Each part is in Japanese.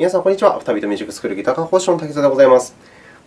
皆さん、こんにちは。アフタービートミュージックスクールギター科講師の滝沢でございます。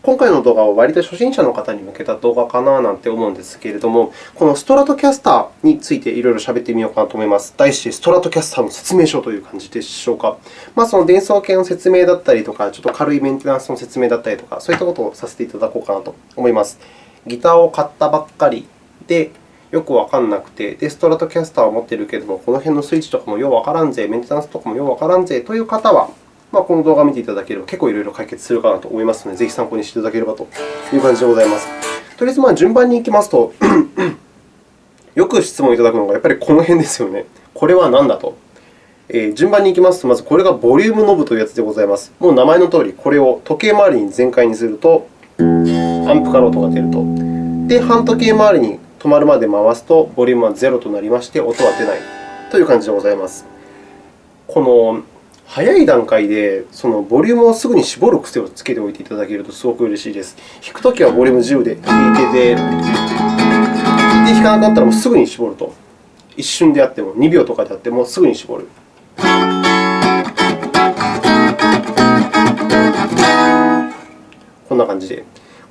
今回の動画は割と初心者の方に向けた動画かななんて思うんですけれども、このストラトキャスターについていろいろ喋ってみようかなと思います。題して、ストラトキャスターの説明書という感じでしょうか。まあ、その電装系の説明だったりとか、ちょっと軽いメンテナンスの説明だったりとか、そういったことをさせていただこうかなと思います。ギターを買ったばっかりで、よくわからなくて、で、ストラトキャスターを持っているけれども、この辺のスイッチとかもようわからんぜ、メンテナンスとかもようわからんぜという方は、まあ、この動画を見ていただければ結構いろいろ解決するかなと思いますので、ぜひ参考にしていただければという感じでございます。とりあえず、まあ、順番に行きますと よく質問いただくのがやっぱりこの辺ですよね。これは何だと。えー、順番に行きますと、まずこれがボリュームノブというやつでございます。もう名前のとおり、これを時計回りに全開にすると、アンプから音が出ると。で、半時計回りに止まるまで回すと、ボリュームは0となりまして、音は出ないという感じでございます。この早い段階でそのボリュームをすぐに絞る癖をつけておいていただけるとすごく嬉しいです。弾くときはボリューム10で弾いてて、で、弾かなかったらもうすぐに絞ると。一瞬であっても、2秒とかであってもすぐに絞る。こんな感じで。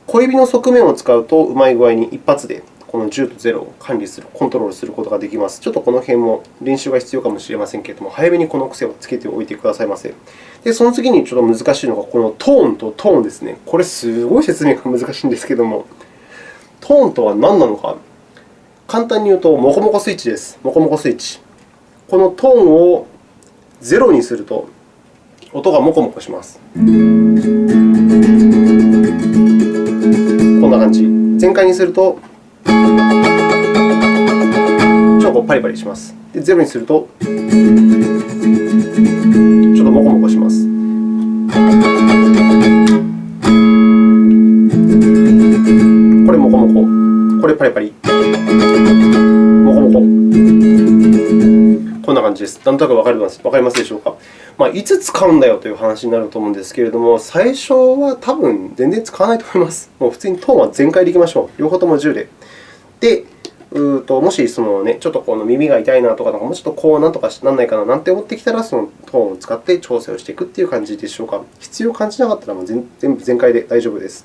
小指の側面を使うと、うまい具合に一発でこの10と0を管理する、コントロールすることができます。ちょっとこの辺も練習が必要かもしれませんけれども、早めにこの癖をつけておいてくださいませ。で、その次にちょっと難しいのが、このトーンとトーンですね。これ、すごい説明が難しいんですけれども、トーンとは何なのか。簡単に言うと、モコモコスイッチです。モコモコスイッチ。このトーンを0にすると、音がモコモコします。こんな感じ。全開にすると、ちょっとパリパリします。で、ゼロにすると、ちょっとモコモコします。これモコモコ。これパリパリ。モコモコ。こんな感じです。なんとなくわかりますわかりますでしょうか？まあ、いつ使うんだよという話になると思うんですけれども、最初は多分全然使わないと思います。もう普通にトーンは全開でいきましょう。両方とも10で。で、うともしその、ね、ちょっとこの耳が痛いなとか、もうちょっとこうなんとかならないかななんて思ってきたら、そのトーンを使って調整をしていくという感じでしょうか。必要を感じなかったらもう全部全開で大丈夫です。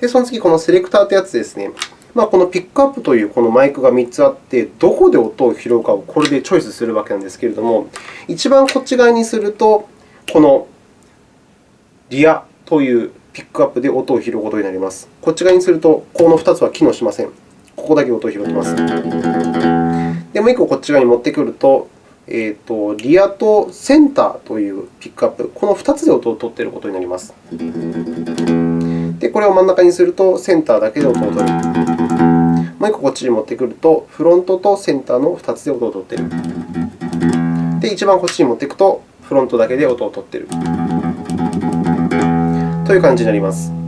で、その次、このセレクターというやつですね。まあ、このピックアップというこのマイクが3つあって、どこで音を拾うかをこれでチョイスするわけなんですけれども、一番こっち側にすると、このリアというピックアップで音を拾うことになります。こっち側にすると、この2つは機能しません。ここだけ音を拾ってます。で、もう1個こっち側に持ってくると、えーと、リアとセンターというピックアップ、この2つで音を取っていることになります。で、これを真ん中にすると、センターだけで音を取る。もう1個こっちに持ってくると、フロントとセンターの2つで音を取っている。で、一番こっちに持っていくと、フロントだけで音を取っている。という感じになります。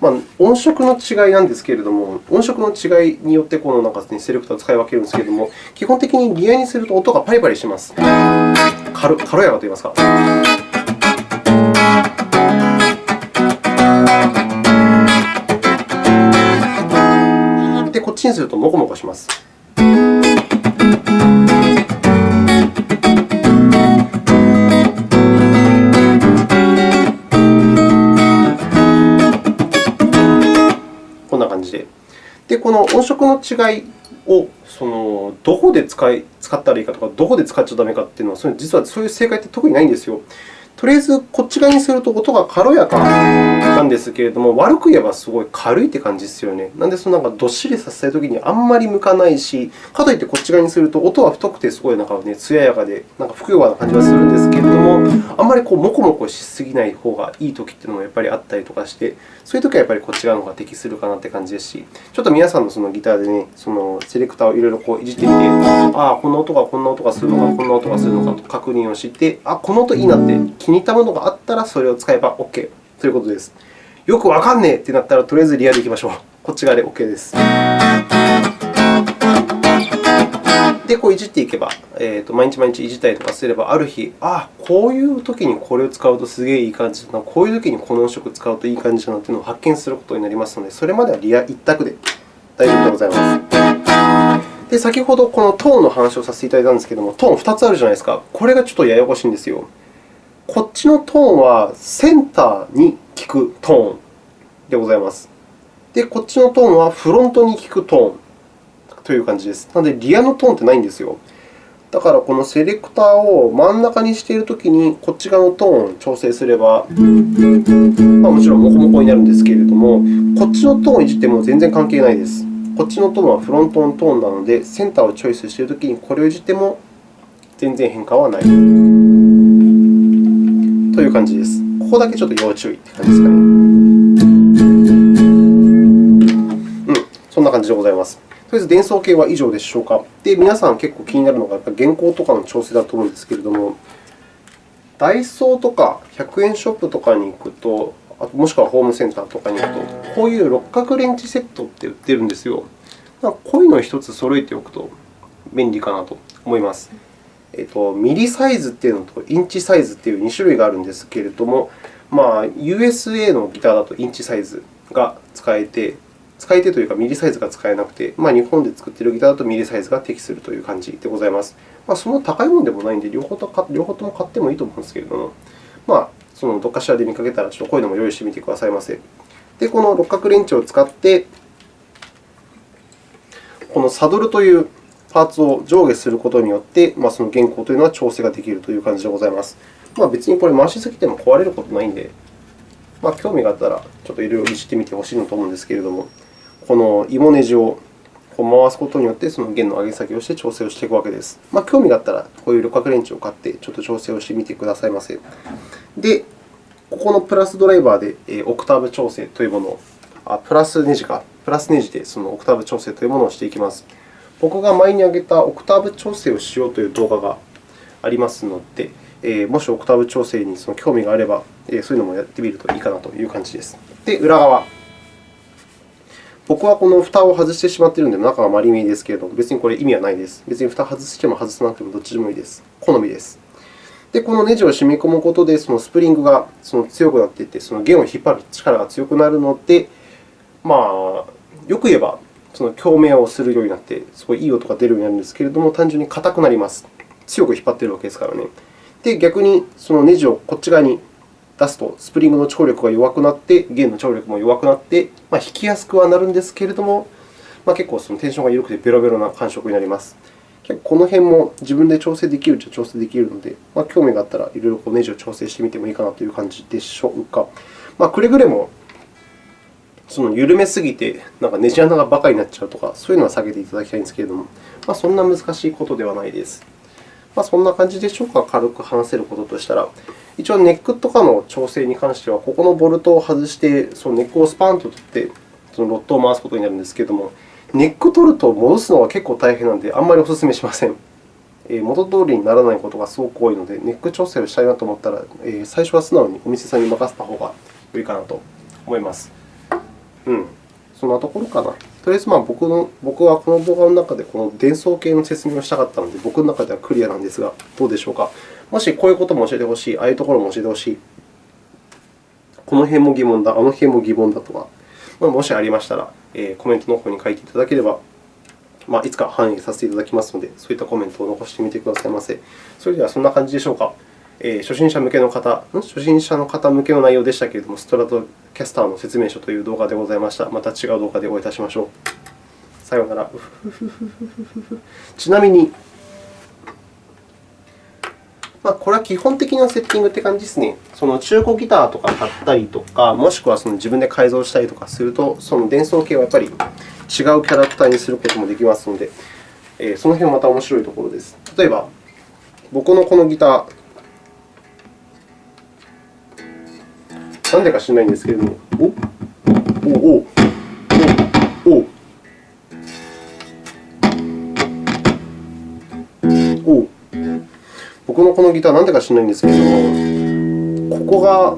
まあ、音色の違いなんですけれども、音色の違いによってこのなんか、ね、セレクターを使い分けるんですけれども、基本的にリアにすると音がパリパリします。軽軽やかといいますか。で、こっちにするとモコモコします。この音色の違いをそのどこで使い使ったらいいかとか、どこで使っちゃだめかというのは、実はそういう正解って特にないんですよ。とりあえず、こっち側にすると音が軽やかなんですけれども、悪く言えばすごい軽いって感じですよね。なので、そのなんかどっしりさせたいときにあんまり向かないし、かといってこっち側にすると音は太くてすごいなんかね、艶やかで、なんかふくよかな感じがするんですけれども、あんまりこうモコモコしすぎない方がいいときというのもやっぱりあったりとかして、そういうときはやっぱりこっち側の方が適するかなって感じですし、ちょっと皆さんのそのギターでね、そのセレクターをいろいろこういじってみて、ああ、こんな音がこんな音がするのか、こんな音がするのかと確認をして、あこの音いいなって気に入ったものがあったらそれを使えば OK ということです。よくわかんねえってなったら、とりあえずリアでいきましょう。こっち側で OK です。で、こういじっていけば、えーと、毎日毎日いじったりとかすれば、ある日、ああこういうときにこれを使うとすげえいい感じだな、こういうときにこの音色を使うといい感じだなというのを発見することになりますので、それまではリア一択で大丈夫でございます。で、先ほどこのトーンの話をさせていただいたんですけれども、トーン2つあるじゃないですか。これがちょっとややこしいんですよ。こっちのトーンはセンターに効くトーンでございます。で、こっちのトーンはフロントに効くトーンという感じです。なので、リアのトーンってないんですよ。だから、このセレクターを真ん中にしているときに、こっち側のトーンを調整すれば、まあ、もちろんモコモコになるんですけれども、こっちのトーンをいじっても全然関係ないです。こっちのトーンはフロントのトーンなので、センターをチョイスしているときにこれをいじっても全然変化はないという感じです。ここだけちょっと要注意という感じですかね。うん、そんな感じでございます。とりあえず伝送系は以上でしょうか。で、皆さん結構気になるのがやっぱ原稿とかの調整だと思うんですけれども、ダイソーとか100円ショップとかに行くと、あともしくはホームセンターとかに行くと、こういう六角レンチセットって売ってるんですよ。こういうのを1つ揃えておくと便利かなと思います。えっと、ミリサイズというのとインチサイズという2種類があるんですけれども、まあ、USA のギターだとインチサイズが使えて、使い手というか、ミリサイズが使えなくて、まあ、日本で作っているギターだとミリサイズが適するという感じでございます。まあ、その高いものでもないので両方と、両方とも買ってもいいと思うんですけれども、まあ、そのどっかしらで見かけたら、ちょっとこういうのも用意してみてくださいませ。で、この六角レンチを使って、このサドルというパーツを上下することによって、まあ、その原稿というのは調整ができるという感じでございます。まあ、別にこれ回しすぎても壊れることないので、まあ、興味があったらちょっといろいろいじってみてほしいなと思うんですけれども、この芋ネジを回すことによって、その弦の上げ下げをして調整をしていくわけです。まあ、興味があったら、こういう旅客レンチを買って、ちょっと調整をしてみてくださいませ。で、ここのプラスドライバーでオクターブ調整というものを、あプラスネジか、プラスネジでそのオクターブ調整というものをしていきます。僕が前に挙げたオクターブ調整をしようという動画がありますので、もしオクターブ調整にその興味があれば、そういうのもやってみるといいかなという感じです。で、裏側。僕はこの蓋を外してしまっているので、中が丸見えですけれども、別にこれ意味はないです。別に蓋を外しても外さなくてもどっちでもいいです。好みです。で、このネジを染み込むことで、そのスプリングがその強くなっていって、その弦を引っ張る力が強くなるので、まあ、よく言えば、その共鳴をするようになって、すごいいい音が出るようになるんですけれども、単純に硬くなります。強く引っ張っているわけですからね。で、逆にそのネジをこっち側に出すと、スプリングの張力が弱くなって、弦の張力も弱くなって、まあ、弾きやすくはなるんですけれども、まあ、結構そのテンションが緩くてベロベロな感触になります。結構この辺も自分で調整できるっちゃ調整できるので、まあ、興味があったらいろいろネジを調整してみてもいいかなという感じでしょうか。まあ、くれぐれもその緩めすぎてなんかネジ穴がバカになっちゃうとか、そういうのは避けていただきたいんですけれども、まあ、そんな難しいことではないです。まあ、そんな感じでしょうか、軽く話せることとしたら。一応、ネックとかの調整に関しては、ここのボルトを外して、そのネックをスパンと取って、そのロッドを回すことになるんですけれども、ネック取ると戻すのは結構大変なので、あんまりお勧めしません。元通りにならないことがすごく多いので、ネック調整をしたいなと思ったら、最初は素直にお店さんに任せた方が良いかなと思います。うん、そんなところかな。とりあえず、まあ、僕の僕はこの動画の中でこの伝送系の説明をしたかったので、僕の中ではクリアなんですが、どうでしょうか？もしこういうことも教えてほしい、ああいうところも教えてほしい、この辺も疑問だ、あの辺も疑問だとか、まあ、もしありましたら、えー、コメントの方に書いていただければ、まあ、いつか反映させていただきますので、そういったコメントを残してみてくださいませ。それではそんな感じでしょうか？えー、初心者向けの方、初心者の方向けの内容でしたけれども、ストラトキャスターの説明書という動画でございました。また違う動画でお会いいたしましょう。さようなら。ちなみに、まあ、これは基本的なセッティングって感じですね。その中古ギターとか買ったりとか、もしくはその自分で改造したりとかすると、その伝送系はやっぱり違うキャラクターにすることもできますので、えー、その辺はまた面白いところです。例えば、僕のこのギター、なんでか知らないんですけれども、おおおおお。お。僕のこのギター、なんでか知らないんですけれども、ここが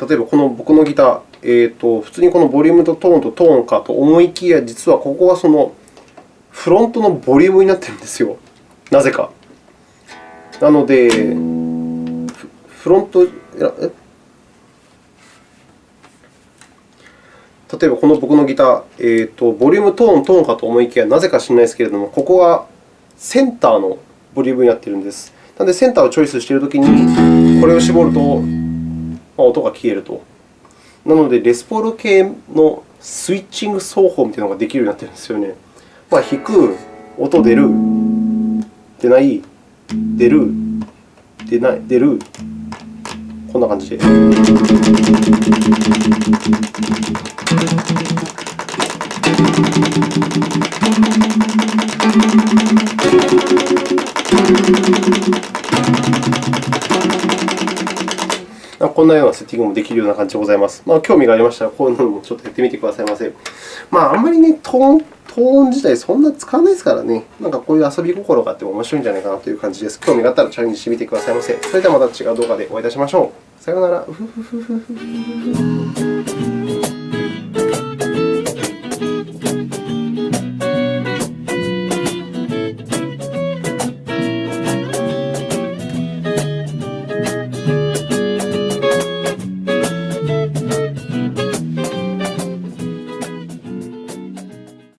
例えばこの僕のギター、えーと、普通にこのボリュームとトーンとトーンかと思いきや、実はここがそのフロントのボリュームになっているんですよ。なぜか。なので、フロント、え例えばこの僕のギター、えーと、ボリューム、トーン、トーンかと思いきや、なぜか知らないですけれども、ここがセンターのボリュームになっているんです。なので、センターをチョイスしているときに、これを絞ると、音が消えると。なので、レスポール系のスイッチング奏法みたいなのができるようになっているんですよね。まあ、弾く、音出る、出ない、出る、出ない、出る、こんな感じで。こんなようなセッティングもできるような感じでございます。まあ、興味がありましたら、こういうのもちょっとやってみてくださいませ。まあ、あんまりね、トーン、トーン自体そんな使わないですからね、なんかこういう遊び心があっても面白いんじゃないかなという感じです。興味があったらチャレンジしてみてくださいませ。それではまた違う動画でお会いいたしましょう。さようなら。